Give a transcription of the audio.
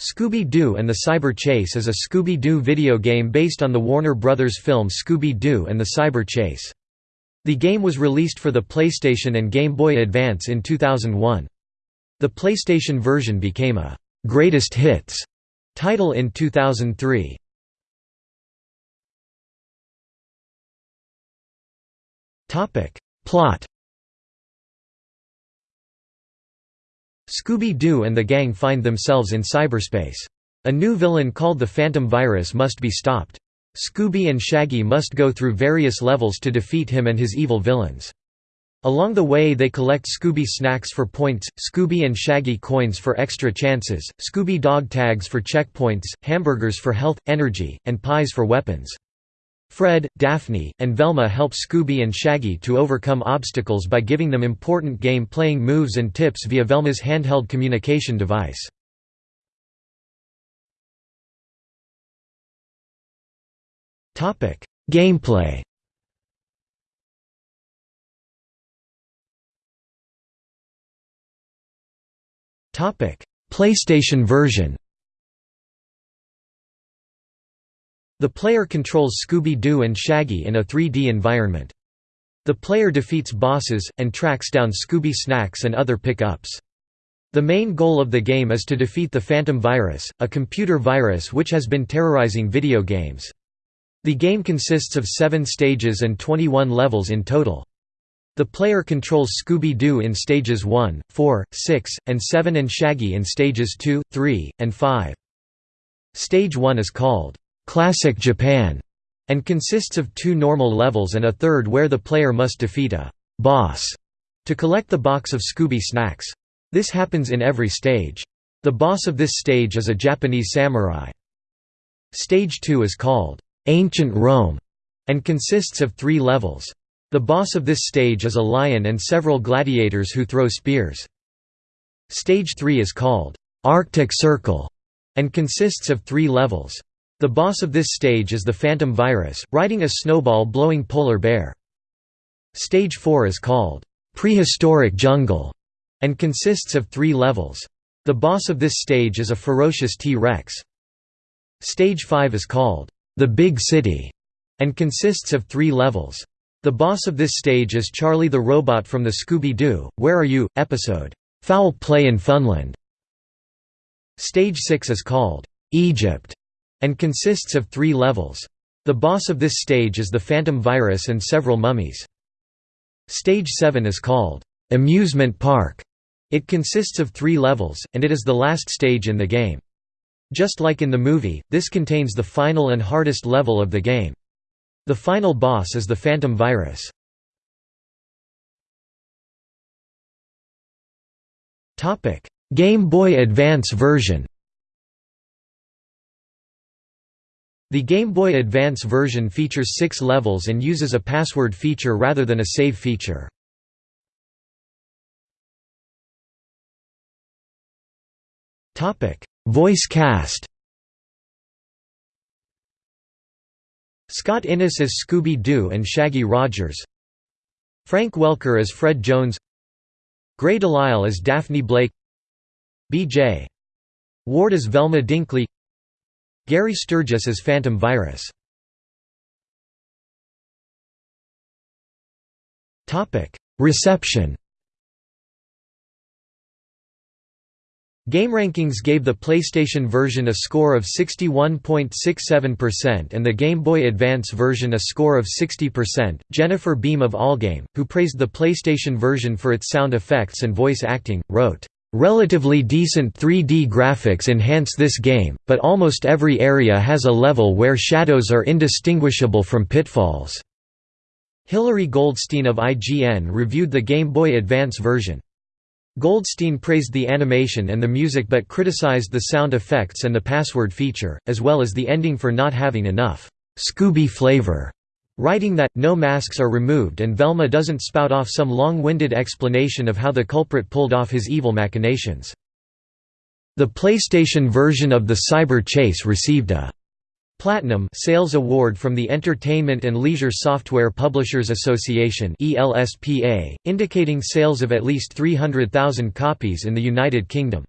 Scooby-Doo and the Cyber Chase is a Scooby-Doo video game based on the Warner Brothers film Scooby-Doo and the Cyber Chase. The game was released for the PlayStation and Game Boy Advance in 2001. The PlayStation version became a «Greatest Hits» title in 2003. Plot Scooby-Doo and the gang find themselves in cyberspace. A new villain called the Phantom Virus must be stopped. Scooby and Shaggy must go through various levels to defeat him and his evil villains. Along the way they collect Scooby snacks for points, Scooby and Shaggy coins for extra chances, Scooby dog tags for checkpoints, hamburgers for health, energy, and pies for weapons. Fred, Daphne, and Velma help Scooby and Shaggy to overcome obstacles by giving them important game-playing moves and tips via Velma's handheld communication device. Gameplay PlayStation version The player controls Scooby-Doo and Shaggy in a 3D environment. The player defeats bosses, and tracks down Scooby snacks and other pick-ups. The main goal of the game is to defeat the Phantom Virus, a computer virus which has been terrorizing video games. The game consists of seven stages and 21 levels in total. The player controls Scooby-Doo in stages 1, 4, 6, and 7 and Shaggy in stages 2, 3, and 5. Stage 1 is called Classic Japan, and consists of two normal levels and a third where the player must defeat a boss to collect the box of Scooby snacks. This happens in every stage. The boss of this stage is a Japanese samurai. Stage 2 is called Ancient Rome and consists of three levels. The boss of this stage is a lion and several gladiators who throw spears. Stage 3 is called Arctic Circle and consists of three levels. The boss of this stage is the Phantom Virus, riding a snowball-blowing polar bear. Stage 4 is called, "...prehistoric jungle", and consists of three levels. The boss of this stage is a ferocious T-Rex. Stage 5 is called, "...the Big City", and consists of three levels. The boss of this stage is Charlie the Robot from the Scooby-Doo, Where Are You? episode, "...Foul Play in Funland". Stage 6 is called, "...Egypt", and consists of three levels. The boss of this stage is the Phantom Virus and several mummies. Stage 7 is called, "'Amusement Park'". It consists of three levels, and it is the last stage in the game. Just like in the movie, this contains the final and hardest level of the game. The final boss is the Phantom Virus. Game Boy Advance version The Game Boy Advance version features six levels and uses a password feature rather than a save feature. Voice cast. Scott Innes as Scooby-Doo and Shaggy Rogers. Frank Welker as Fred Jones. Grey DeLisle as Daphne Blake. B.J. Ward as Velma Dinkley Gary Sturgis as Phantom Virus. Reception GameRankings gave the PlayStation version a score of 61.67% and the Game Boy Advance version a score of 60%. Jennifer Beam of Allgame, who praised the PlayStation version for its sound effects and voice acting, wrote, Relatively decent 3D graphics enhance this game, but almost every area has a level where shadows are indistinguishable from pitfalls." Hilary Goldstein of IGN reviewed the Game Boy Advance version. Goldstein praised the animation and the music but criticized the sound effects and the password feature, as well as the ending for not having enough «Scooby flavor» writing that, no masks are removed and Velma doesn't spout off some long-winded explanation of how the culprit pulled off his evil machinations. The PlayStation version of the Cyber Chase received a Platinum Sales Award from the Entertainment and Leisure Software Publishers Association indicating sales of at least 300,000 copies in the United Kingdom.